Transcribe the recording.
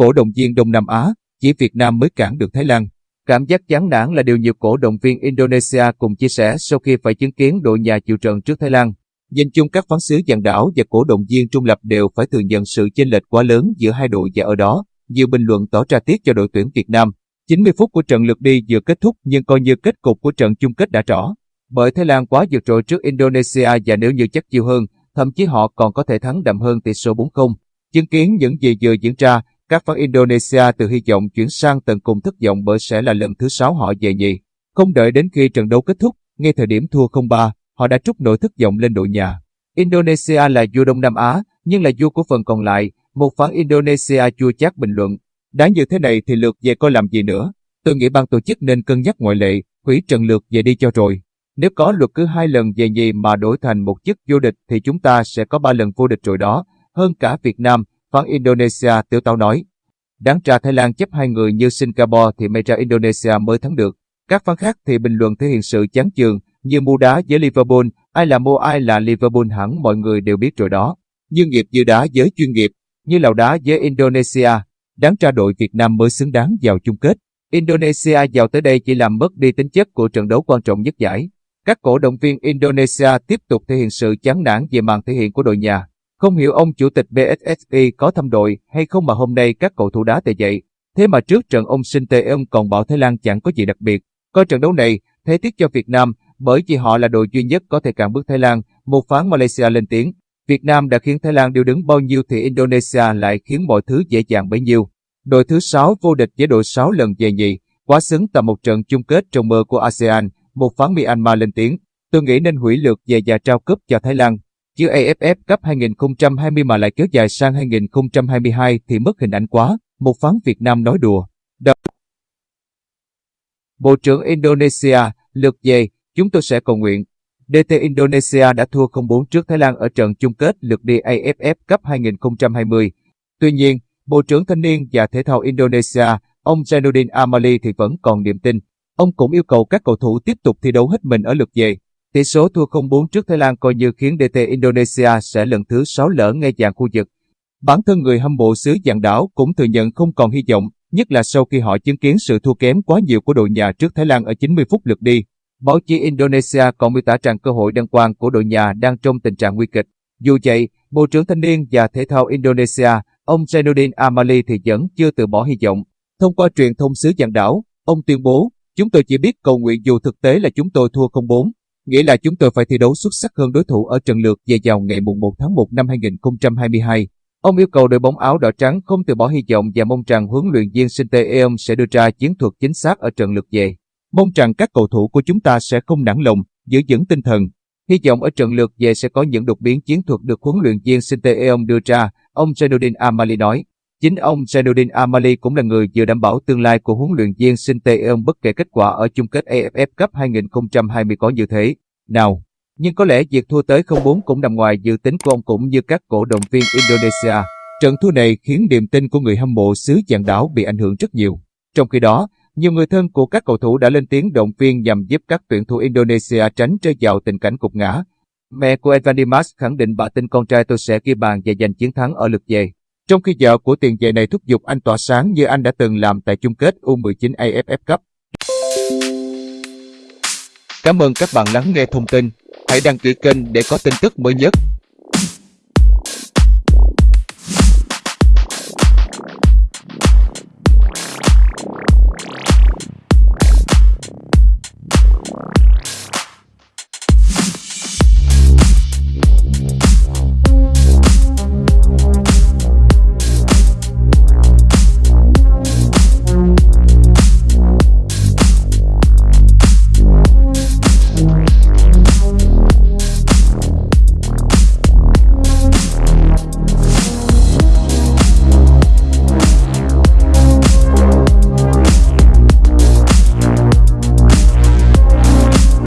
cổ động viên Đông Nam Á, chỉ Việt Nam mới cản được Thái Lan. Cảm giác chán nản là điều nhiều cổ động viên Indonesia cùng chia sẻ sau khi phải chứng kiến đội nhà chịu trận trước Thái Lan. Nhìn chung các phán xứ dàn đảo và cổ động viên trung lập đều phải thừa nhận sự chênh lệch quá lớn giữa hai đội và ở đó, nhiều bình luận tỏ ra tiếc cho đội tuyển Việt Nam. 90 phút của trận lượt đi vừa kết thúc nhưng coi như kết cục của trận chung kết đã rõ. Bởi Thái Lan quá vượt trội trước Indonesia và nếu như chắc chiêu hơn, thậm chí họ còn có thể thắng đậm hơn tỷ số 4-0. Chứng kiến những gì vừa diễn ra, các fan Indonesia từ hy vọng chuyển sang tận cùng thất vọng bởi sẽ là lần thứ sáu họ về nhì. Không đợi đến khi trận đấu kết thúc, ngay thời điểm thua 0-3, họ đã trút nỗi thất vọng lên đội nhà. Indonesia là vua Đông Nam Á, nhưng là vua của phần còn lại, một phán Indonesia chua chát bình luận. Đã như thế này thì lượt về coi làm gì nữa. Tôi nghĩ ban tổ chức nên cân nhắc ngoại lệ, hủy trận lượt về đi cho rồi. Nếu có luật cứ hai lần về nhì mà đổi thành một chức vô địch thì chúng ta sẽ có ba lần vô địch rồi đó, hơn cả Việt Nam, phán Indonesia tiểu tao nói. Đáng ra Thái Lan chấp hai người như Singapore thì may ra Indonesia mới thắng được. Các phán khác thì bình luận thể hiện sự chán chường, như mua đá với Liverpool, ai là mua ai là Liverpool hẳn mọi người đều biết rồi đó. Như nghiệp như đá với chuyên nghiệp, như lào đá với Indonesia, đáng ra đội Việt Nam mới xứng đáng vào chung kết. Indonesia vào tới đây chỉ làm mất đi tính chất của trận đấu quan trọng nhất giải. Các cổ động viên Indonesia tiếp tục thể hiện sự chán nản về màn thể hiện của đội nhà. Không hiểu ông chủ tịch BSSI có thăm đội hay không mà hôm nay các cầu thủ đá tệ dậy. Thế mà trước trận ông Sinh Tê ông còn bảo Thái Lan chẳng có gì đặc biệt. Coi trận đấu này, thế tiếc cho Việt Nam, bởi vì họ là đội duy nhất có thể cản bước Thái Lan, một phán Malaysia lên tiếng. Việt Nam đã khiến Thái Lan điều đứng bao nhiêu thì Indonesia lại khiến mọi thứ dễ dàng bấy nhiêu. Đội thứ 6 vô địch với đội 6 lần về nhì, quá xứng tầm một trận chung kết trong mơ của ASEAN, một phán Myanmar lên tiếng. Tôi nghĩ nên hủy lượt về và trao cúp cho Thái Lan. Chứ AFF Cup 2020 mà lại kéo dài sang 2022 thì mất hình ảnh quá, một phán Việt Nam nói đùa. Đọc. Bộ trưởng Indonesia, lượt về, chúng tôi sẽ cầu nguyện. DT Indonesia đã thua 0-4 trước Thái Lan ở trận chung kết lượt đi AFF Cup 2020. Tuy nhiên, Bộ trưởng Thanh niên và Thể thao Indonesia, ông Zainuddin Amali thì vẫn còn niềm tin. Ông cũng yêu cầu các cầu thủ tiếp tục thi đấu hết mình ở lượt về. Tỷ số thua 0-4 trước Thái Lan coi như khiến DT Indonesia sẽ lần thứ 6 lỡ ngay dạng khu vực. Bản thân người hâm mộ xứ dạng đảo cũng thừa nhận không còn hy vọng, nhất là sau khi họ chứng kiến sự thua kém quá nhiều của đội nhà trước Thái Lan ở 90 phút lượt đi. Báo chí Indonesia còn miêu tả rằng cơ hội đăng quang của đội nhà đang trong tình trạng nguy kịch. Dù vậy, Bộ trưởng Thanh niên và Thể thao Indonesia, ông Zainuddin Amali thì vẫn chưa từ bỏ hy vọng. Thông qua truyền thông xứ dạng đảo, ông tuyên bố, chúng tôi chỉ biết cầu nguyện dù thực tế là chúng tôi thua 0-4, nghĩa là chúng tôi phải thi đấu xuất sắc hơn đối thủ ở trận lượt về vào ngày 1 tháng 1 năm 2022. Ông yêu cầu đội bóng áo đỏ trắng không từ bỏ hy vọng và mong rằng huấn luyện viên Sinte Eom sẽ đưa ra chiến thuật chính xác ở trận lượt về. Mong rằng các cầu thủ của chúng ta sẽ không nản lòng, giữ vững tinh thần. Hy vọng ở trận lượt về sẽ có những đột biến chiến thuật được huấn luyện viên Sinte Eom đưa ra, ông Zainuddin Amali nói. Chính ông Zainuddin Amali cũng là người vừa đảm bảo tương lai của huấn luyện viên Sinte bất kể kết quả ở chung kết AFF Cup 2020 có như thế. Nào, nhưng có lẽ việc thua tới 0-4 cũng nằm ngoài dự tính của ông cũng như các cổ động viên Indonesia. Trận thua này khiến niềm tin của người hâm mộ xứ dạng đảo bị ảnh hưởng rất nhiều. Trong khi đó, nhiều người thân của các cầu thủ đã lên tiếng động viên nhằm giúp các tuyển thủ Indonesia tránh rơi vào tình cảnh cục ngã. Mẹ của Evan Dimas khẳng định bà tin con trai tôi sẽ ghi bàn và giành chiến thắng ở lượt về. Trong khi vợ của tiền vệ này thúc giục anh tỏa sáng như anh đã từng làm tại chung kết U19 AFF Cup. Cảm ơn các bạn lắng nghe thông tin. Hãy đăng ký kênh để có tin tức mới nhất.